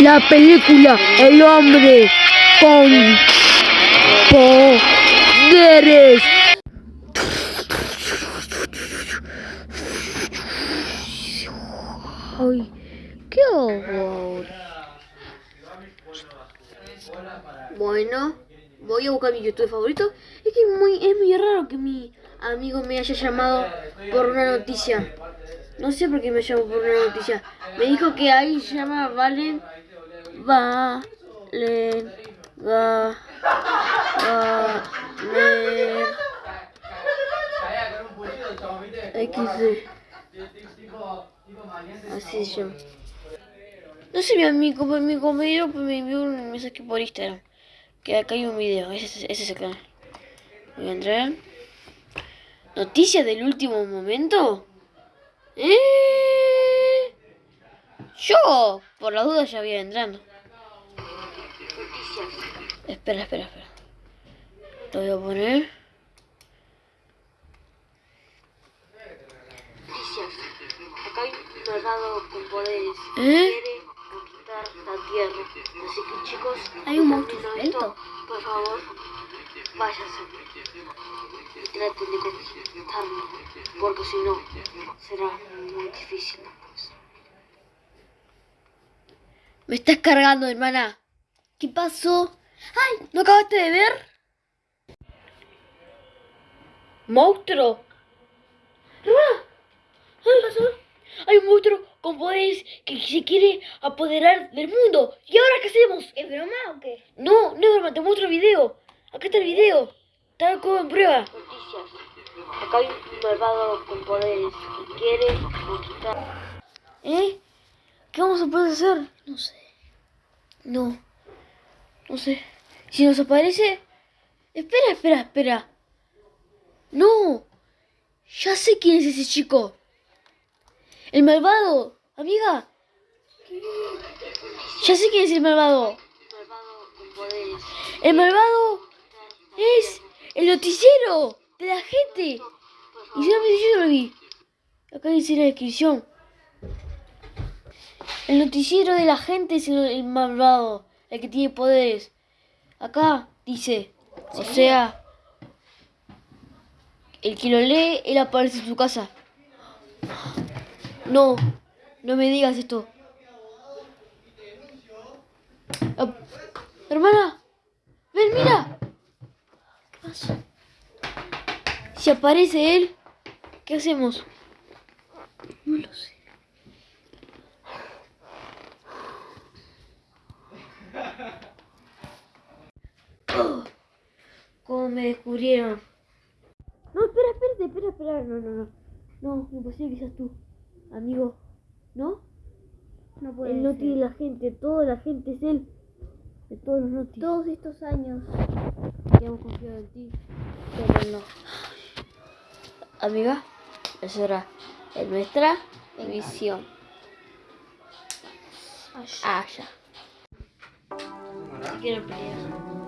La película El hombre con poderes. Ay, qué horror. Bueno, voy a buscar mi YouTube favorito. Es que es muy, es muy raro que mi amigo me haya llamado por una noticia. No sé por qué me llamó por una noticia. Me dijo que ahí llama Valen. Valen. Va. Valen. XD. Así se llama. No sé, mi amigo, mi compañero pues, me envió un mensaje por Instagram. Que acá hay un video, ese, ese es el canal. Voy a entrar. ¿Noticias del último momento? ¿Eh? Yo, por la duda, ya voy entrando. Espera, espera, espera. Lo voy a poner. Noticias. Acá hay un malvado con poderes. ¿Eh? Quiere conquistar la tierra. Así que chicos, Hay un monstruo esto. Por favor, váyanse. Y traten de conquistarlo. Porque si no, será muy difícil Me estás cargando, hermana. ¿Qué pasó? ¡Ay! ¿No acabaste de ver? ¡Monstruo! ¡Hermana! ¿Qué pasó? Hay un monstruo con poderes que se quiere apoderar del mundo. ¿Y ahora qué hacemos? ¿Es broma o qué? No, no, hermana, te muestro el video. Acá está el video. Está como en prueba. Noticias. Acá hay un malvado con poderes que quiere conquistar. ¿Eh? ¿Qué vamos a poder hacer? No sé. No. No sé. Si nos aparece... Espera, espera, espera. No. Ya sé quién es ese chico. El malvado. Amiga. Ya sé quién es el malvado. El malvado es el noticiero de la gente. Y dice, yo lo vi. Acá dice la descripción. El noticiero de la gente es el, el malvado, el que tiene poderes. Acá dice, o sea, el que lo lee, él aparece en su casa. No, no me digas esto. Hermana, ven, mira. ¿Qué pasa? Si aparece él, ¿qué hacemos? No lo sé. Oh, ¿Cómo me descubrieron? No, espera, espérate, espera, espera. No, no, no. No, imposible que seas tú, amigo. ¿No? No puede El noti de la gente, toda la gente es él. De todos los notis. Todos estos años. que hemos confiado en ti, pero no. Amiga, esa era en nuestra emisión. Ah, ya. Si quieren pelear,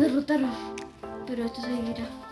derrotaron, pero esto seguirá.